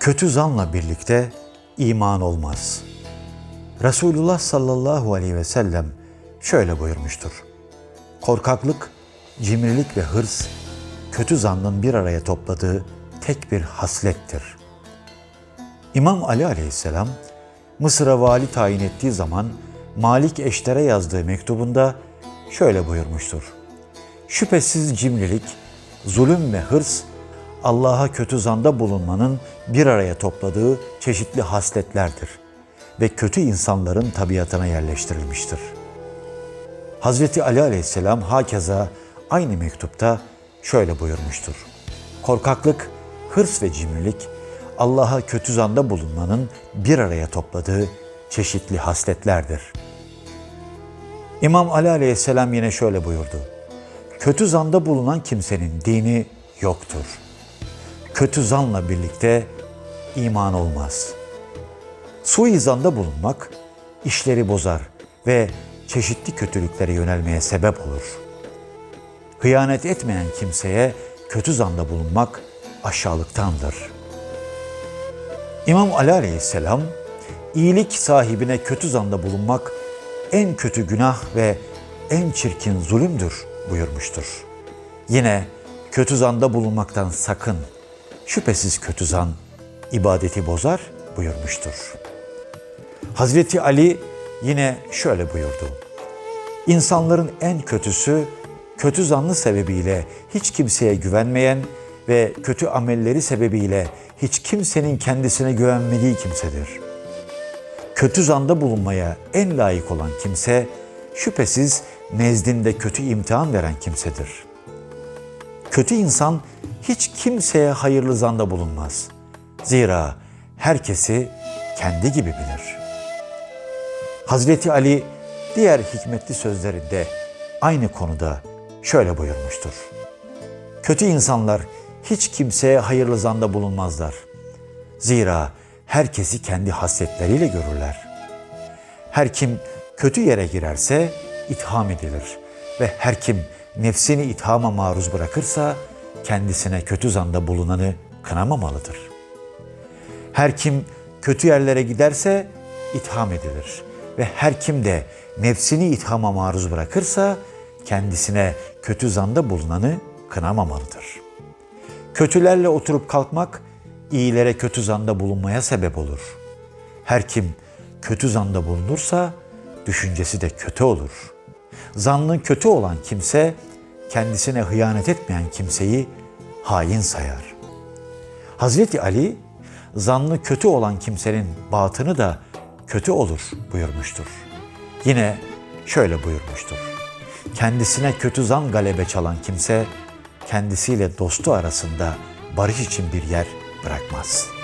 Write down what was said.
Kötü zanla birlikte iman olmaz. Resulullah sallallahu aleyhi ve sellem şöyle buyurmuştur. Korkaklık, cimrilik ve hırs kötü zannın bir araya topladığı tek bir haslettir. İmam Ali aleyhisselam Mısır'a vali tayin ettiği zaman Malik Eşter'e yazdığı mektubunda şöyle buyurmuştur. Şüphesiz cimrilik, zulüm ve hırs Allah'a kötü zanda bulunmanın bir araya topladığı çeşitli hasletlerdir ve kötü insanların tabiatına yerleştirilmiştir. Hazreti Ali aleyhisselam hakeza aynı mektupta şöyle buyurmuştur. Korkaklık, hırs ve cimrilik Allah'a kötü zanda bulunmanın bir araya topladığı çeşitli hasletlerdir. İmam Ali aleyhisselam yine şöyle buyurdu. Kötü zanda bulunan kimsenin dini yoktur. Kötü zanla birlikte iman olmaz. Suizanda bulunmak işleri bozar ve çeşitli kötülüklere yönelmeye sebep olur. Hıyanet etmeyen kimseye kötü zanda bulunmak aşağılıktandır. İmam Ali aleyhisselam, iyilik sahibine kötü zanda bulunmak en kötü günah ve en çirkin zulümdür buyurmuştur. Yine kötü zanda bulunmaktan sakın, şüphesiz kötü zan ibadeti bozar buyurmuştur. Hazreti Ali yine şöyle buyurdu. İnsanların en kötüsü kötü zanlı sebebiyle hiç kimseye güvenmeyen ve kötü amelleri sebebiyle hiç kimsenin kendisine güvenmediği kimsedir. Kötü zanda bulunmaya en layık olan kimse şüphesiz nezdinde kötü imtihan veren kimsedir. Kötü insan hiç kimseye hayırlı zanda bulunmaz. Zira herkesi kendi gibi bilir. Hazreti Ali diğer hikmetli sözlerinde aynı konuda şöyle buyurmuştur. Kötü insanlar hiç kimseye hayırlı zanda bulunmazlar. Zira herkesi kendi hasletleriyle görürler. Her kim kötü yere girerse itham edilir ve her kim nefsini ithama maruz bırakırsa kendisine kötü zanda bulunanı kınamamalıdır. Her kim kötü yerlere giderse itham edilir ve her kim de nefsini ithama maruz bırakırsa kendisine kötü zanda bulunanı kınamamalıdır. Kötülerle oturup kalkmak iyilere kötü zanda bulunmaya sebep olur. Her kim kötü zanda bulunursa düşüncesi de kötü olur. Zannı kötü olan kimse kendisine hıyanet etmeyen kimseyi hain sayar. Hazreti Ali zannı kötü olan kimsenin batını da kötü olur buyurmuştur. Yine şöyle buyurmuştur. Kendisine kötü zan galebe çalan kimse kendisiyle dostu arasında barış için bir yer bırakmaz.''